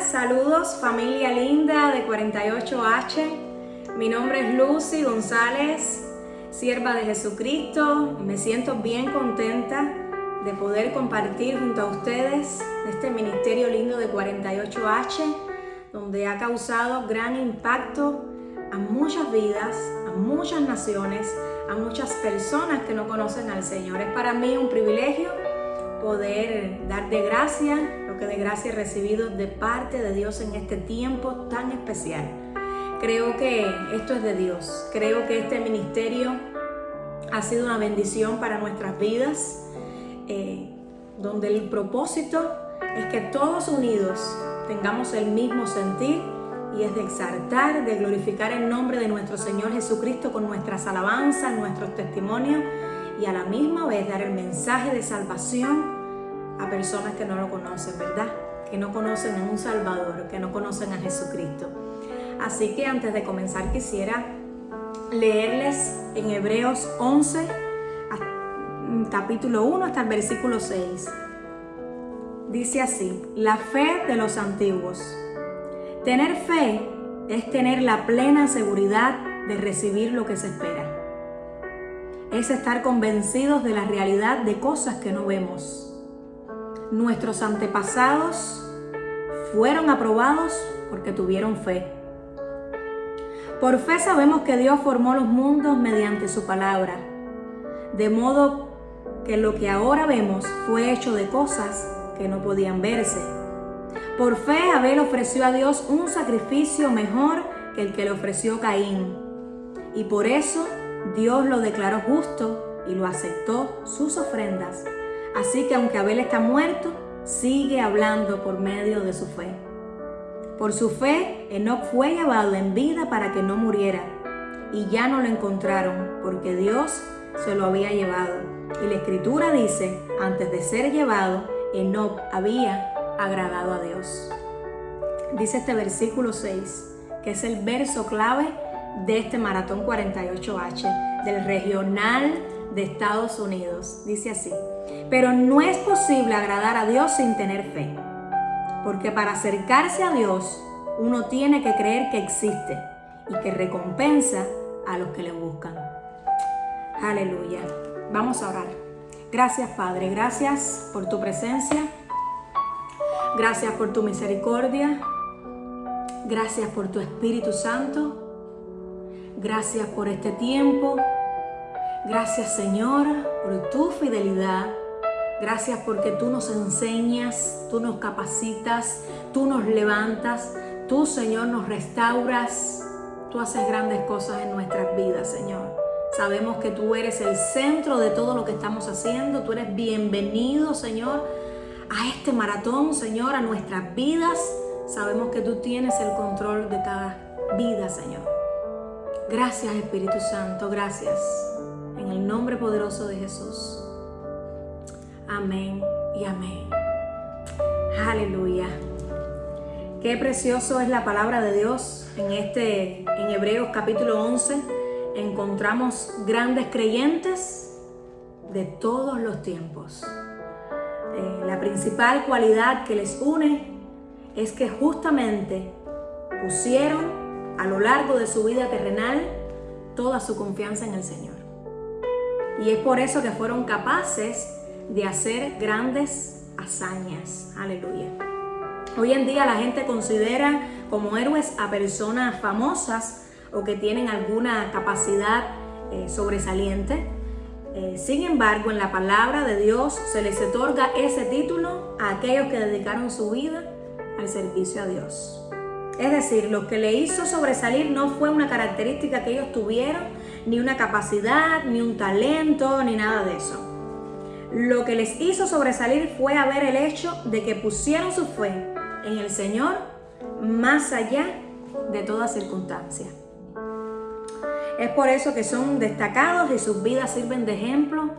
Saludos familia linda de 48H. Mi nombre es Lucy González, sierva de Jesucristo. Me siento bien contenta de poder compartir junto a ustedes este ministerio lindo de 48H, donde ha causado gran impacto a muchas vidas, a muchas naciones, a muchas personas que no conocen al Señor. Es para mí un privilegio poder dar de gracia lo que de gracia he recibido de parte de Dios en este tiempo tan especial. Creo que esto es de Dios. Creo que este ministerio ha sido una bendición para nuestras vidas, eh, donde el propósito es que todos unidos tengamos el mismo sentir y es de exaltar, de glorificar el nombre de nuestro Señor Jesucristo con nuestras alabanzas, nuestros testimonios y a la misma vez dar el mensaje de salvación a personas que no lo conocen, ¿verdad? Que no conocen a un Salvador, que no conocen a Jesucristo. Así que antes de comenzar quisiera leerles en Hebreos 11, capítulo 1 hasta el versículo 6. Dice así, la fe de los antiguos. Tener fe es tener la plena seguridad de recibir lo que se espera es estar convencidos de la realidad de cosas que no vemos. Nuestros antepasados fueron aprobados porque tuvieron fe. Por fe sabemos que Dios formó los mundos mediante su palabra, de modo que lo que ahora vemos fue hecho de cosas que no podían verse. Por fe Abel ofreció a Dios un sacrificio mejor que el que le ofreció Caín, y por eso Dios lo declaró justo y lo aceptó sus ofrendas. Así que aunque Abel está muerto, sigue hablando por medio de su fe. Por su fe, Enoch fue llevado en vida para que no muriera, y ya no lo encontraron, porque Dios se lo había llevado. Y la escritura dice, antes de ser llevado, Enoch había agradado a Dios. Dice este versículo 6, que es el verso clave de este Maratón 48H del Regional de Estados Unidos. Dice así, pero no es posible agradar a Dios sin tener fe, porque para acercarse a Dios uno tiene que creer que existe y que recompensa a los que le buscan. Aleluya. Vamos a orar. Gracias Padre, gracias por tu presencia, gracias por tu misericordia, gracias por tu Espíritu Santo. Gracias por este tiempo. Gracias Señor por tu fidelidad. Gracias porque tú nos enseñas, tú nos capacitas, tú nos levantas, tú Señor nos restauras. Tú haces grandes cosas en nuestras vidas, Señor. Sabemos que tú eres el centro de todo lo que estamos haciendo. Tú eres bienvenido, Señor, a este maratón, Señor, a nuestras vidas. Sabemos que tú tienes el control de cada vida, Señor. Gracias Espíritu Santo, gracias. En el nombre poderoso de Jesús. Amén y amén. Aleluya. Qué precioso es la palabra de Dios. En este en Hebreos capítulo 11 encontramos grandes creyentes de todos los tiempos. Eh, la principal cualidad que les une es que justamente pusieron a lo largo de su vida terrenal toda su confianza en el Señor. Y es por eso que fueron capaces de hacer grandes hazañas. Aleluya. Hoy en día la gente considera como héroes a personas famosas o que tienen alguna capacidad eh, sobresaliente. Eh, sin embargo, en la palabra de Dios se les otorga ese título a aquellos que dedicaron su vida al servicio a Dios. Es decir, lo que le hizo sobresalir no fue una característica que ellos tuvieron, ni una capacidad, ni un talento, ni nada de eso. Lo que les hizo sobresalir fue haber el hecho de que pusieron su fe en el Señor más allá de toda circunstancia. Es por eso que son destacados y sus vidas sirven de ejemplo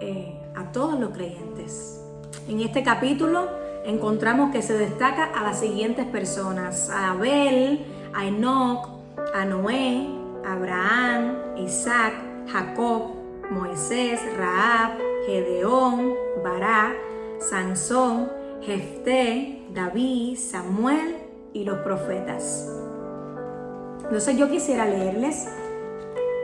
eh, a todos los creyentes. En este capítulo encontramos que se destaca a las siguientes personas, Abel, a Enoch, a Noé, Abraham, Isaac, Jacob, Moisés, Raab, Gedeón, Bará, Sansón, Jefté, David, Samuel y los profetas. Entonces yo quisiera leerles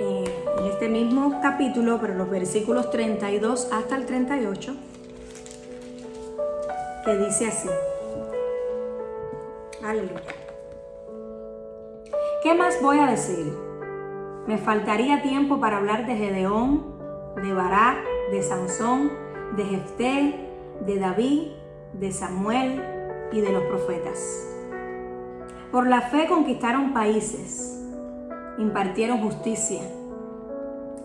eh, en este mismo capítulo, pero los versículos 32 hasta el 38, que dice así. Aleluya. ¿Qué más voy a decir? Me faltaría tiempo para hablar de Gedeón, de Barak, de Sansón, de Jefté, de David, de Samuel y de los profetas. Por la fe conquistaron países, impartieron justicia,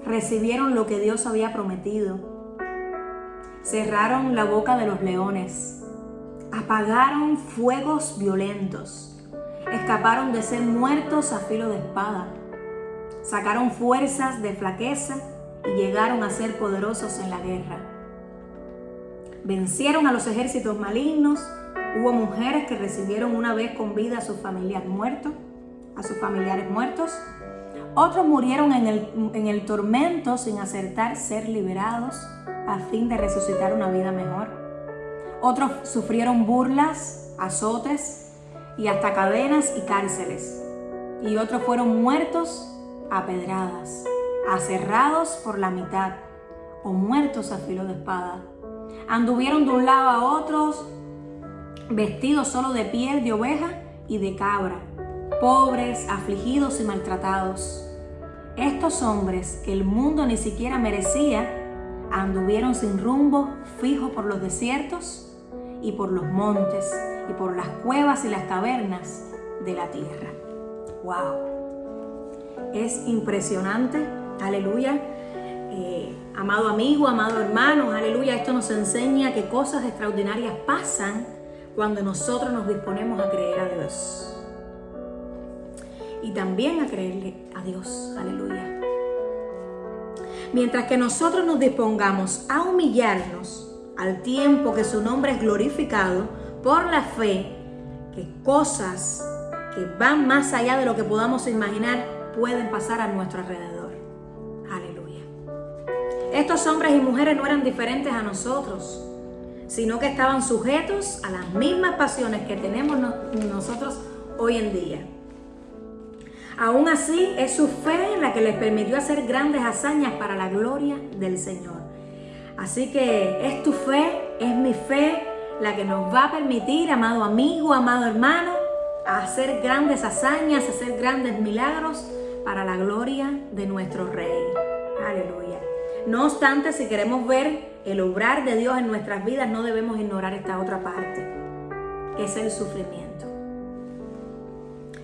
recibieron lo que Dios había prometido, cerraron la boca de los leones, apagaron fuegos violentos, escaparon de ser muertos a filo de espada, sacaron fuerzas de flaqueza y llegaron a ser poderosos en la guerra. Vencieron a los ejércitos malignos, hubo mujeres que recibieron una vez con vida a sus familiares muertos, a sus familiares muertos. Otros murieron en el, en el tormento sin acertar ser liberados a fin de resucitar una vida mejor. Otros sufrieron burlas, azotes y hasta cadenas y cárceles. Y otros fueron muertos a pedradas aserrados por la mitad o muertos a filo de espada. Anduvieron de un lado a otro vestidos solo de piel de oveja y de cabra, pobres, afligidos y maltratados. Estos hombres que el mundo ni siquiera merecía, anduvieron sin rumbo, fijo por los desiertos y por los montes y por las cuevas y las cavernas de la tierra. ¡Wow! Es impresionante Aleluya. Eh, amado amigo, amado hermano, aleluya. Esto nos enseña que cosas extraordinarias pasan cuando nosotros nos disponemos a creer a Dios. Y también a creerle a Dios. Aleluya. Mientras que nosotros nos dispongamos a humillarnos al tiempo que su nombre es glorificado por la fe, que cosas que van más allá de lo que podamos imaginar pueden pasar a nuestro alrededor. Estos hombres y mujeres no eran diferentes a nosotros, sino que estaban sujetos a las mismas pasiones que tenemos nosotros hoy en día. Aún así, es su fe la que les permitió hacer grandes hazañas para la gloria del Señor. Así que es tu fe, es mi fe, la que nos va a permitir, amado amigo, amado hermano, hacer grandes hazañas, hacer grandes milagros para la gloria de nuestro Rey. Aleluya. No obstante, si queremos ver el obrar de Dios en nuestras vidas, no debemos ignorar esta otra parte, que es el sufrimiento.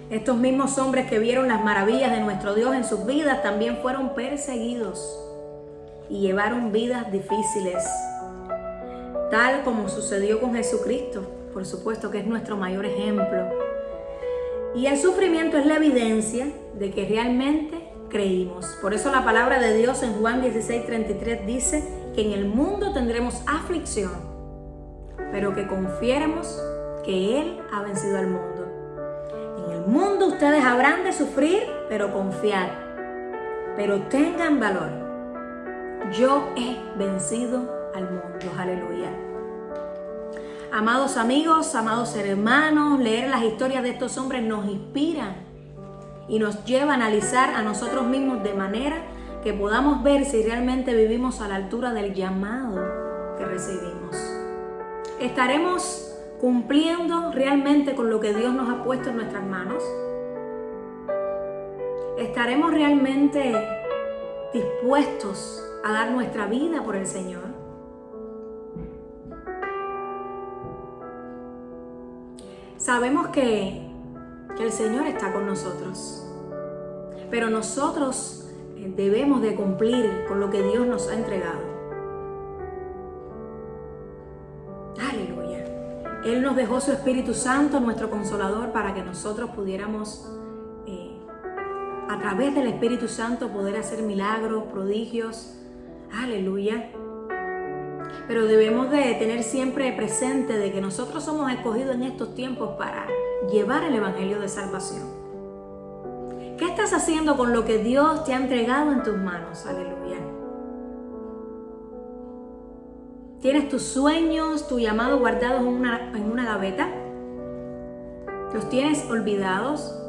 Estos mismos hombres que vieron las maravillas de nuestro Dios en sus vidas también fueron perseguidos y llevaron vidas difíciles, tal como sucedió con Jesucristo, por supuesto que es nuestro mayor ejemplo. Y el sufrimiento es la evidencia de que realmente creímos. Por eso la palabra de Dios en Juan 16, 33 dice que en el mundo tendremos aflicción, pero que confiéramos que Él ha vencido al mundo. En el mundo ustedes habrán de sufrir, pero confiar, pero tengan valor. Yo he vencido al mundo. Aleluya. Amados amigos, amados hermanos, leer las historias de estos hombres nos inspira y nos lleva a analizar a nosotros mismos de manera que podamos ver si realmente vivimos a la altura del llamado que recibimos. ¿Estaremos cumpliendo realmente con lo que Dios nos ha puesto en nuestras manos? ¿Estaremos realmente dispuestos a dar nuestra vida por el Señor? Sabemos que que el Señor está con nosotros. Pero nosotros eh, debemos de cumplir con lo que Dios nos ha entregado. Aleluya. Él nos dejó su Espíritu Santo, nuestro consolador, para que nosotros pudiéramos, eh, a través del Espíritu Santo, poder hacer milagros, prodigios. Aleluya. Pero debemos de tener siempre presente de que nosotros somos escogidos en estos tiempos para llevar el Evangelio de salvación. ¿Qué estás haciendo con lo que Dios te ha entregado en tus manos? Aleluya. ¿Tienes tus sueños, tu llamado guardados en una, en una gaveta? ¿Los tienes olvidados?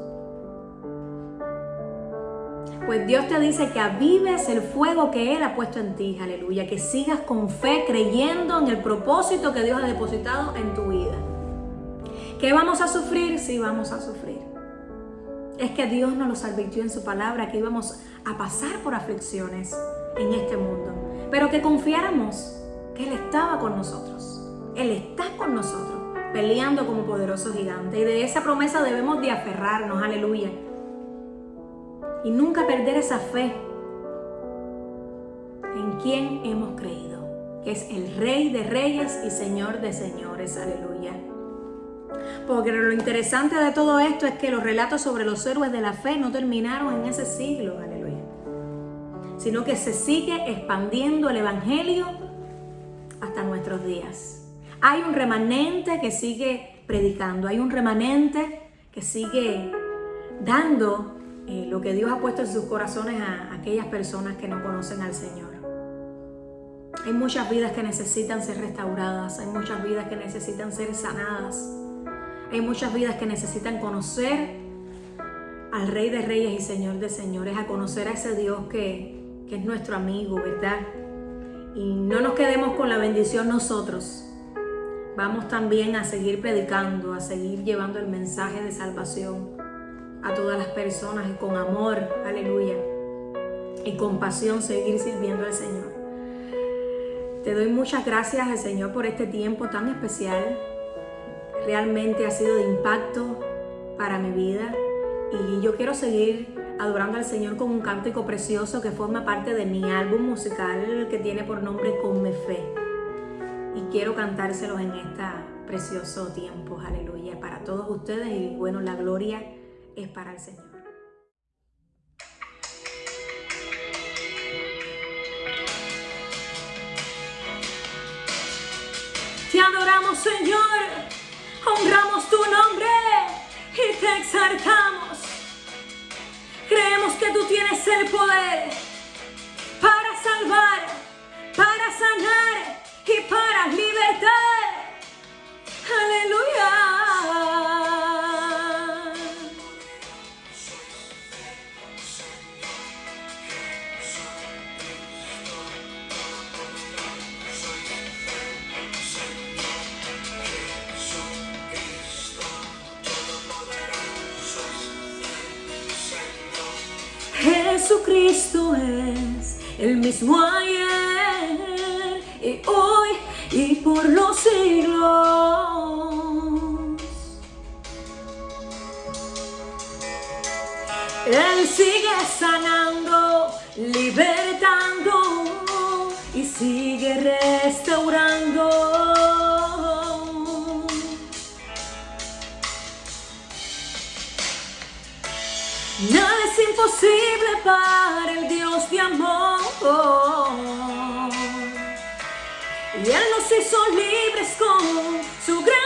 Pues Dios te dice que avives el fuego que Él ha puesto en ti, aleluya, que sigas con fe creyendo en el propósito que Dios ha depositado en tu vida. ¿Qué vamos a sufrir? Sí, vamos a sufrir. Es que Dios nos los advirtió en su palabra que íbamos a pasar por aflicciones en este mundo, pero que confiáramos que Él estaba con nosotros. Él está con nosotros, peleando como poderoso gigante. Y de esa promesa debemos de aferrarnos, aleluya y nunca perder esa fe en quien hemos creído, que es el Rey de Reyes y Señor de Señores. Aleluya. Porque lo interesante de todo esto es que los relatos sobre los héroes de la fe no terminaron en ese siglo, aleluya, sino que se sigue expandiendo el Evangelio hasta nuestros días. Hay un remanente que sigue predicando, hay un remanente que sigue dando eh, lo que Dios ha puesto en sus corazones a aquellas personas que no conocen al Señor. Hay muchas vidas que necesitan ser restauradas, hay muchas vidas que necesitan ser sanadas, hay muchas vidas que necesitan conocer al Rey de Reyes y Señor de Señores, a conocer a ese Dios que, que es nuestro amigo, ¿verdad? Y no nos quedemos con la bendición nosotros. Vamos también a seguir predicando, a seguir llevando el mensaje de salvación a todas las personas y con amor, aleluya, y compasión seguir sirviendo al Señor. Te doy muchas gracias al Señor por este tiempo tan especial. Realmente ha sido de impacto para mi vida y yo quiero seguir adorando al Señor con un cántico precioso que forma parte de mi álbum musical que tiene por nombre Con mi fe. Y quiero cantárselos en este precioso tiempo, aleluya, para todos ustedes y bueno, la gloria es para el Señor. Te adoramos Señor, honramos tu nombre y te exaltamos. Creemos que tú tienes el poder para salvar, para sanar y para libertar. Aleluya. Jesucristo es el mismo ayer y hoy y por los siglos. Él sigue sanando, libertando y sigue restaurando. Imposible para el Dios de amor. Y Él nos hizo libres con su gran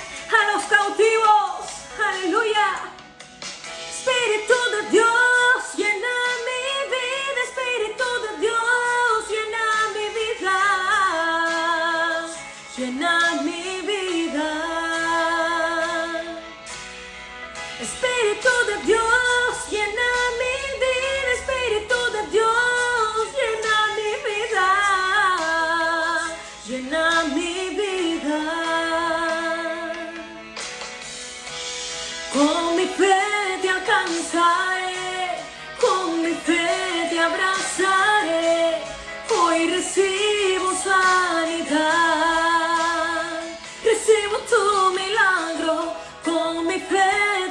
hoy recibo sanidad, recibo tu milagro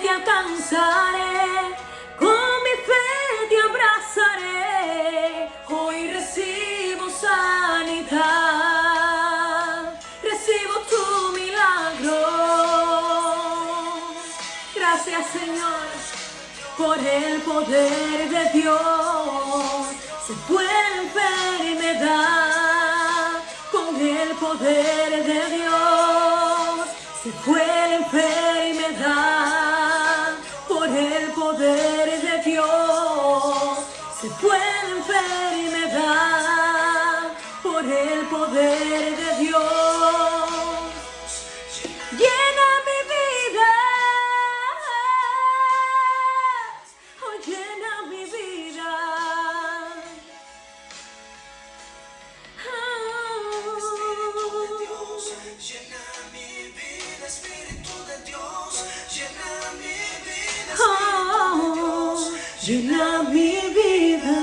alcanzaré, con mi fe te abrazaré. Hoy recibo sanidad, recibo tu milagro. Gracias Señor por el poder de Dios. Se fue la con el poder de Dios. Se fue la enfermedad por el poder de Dios. Se fue la enfermedad por el poder de Dios. Llena mi vida.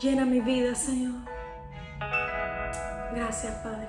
Llena mi vida, Señor. Gracias, Padre.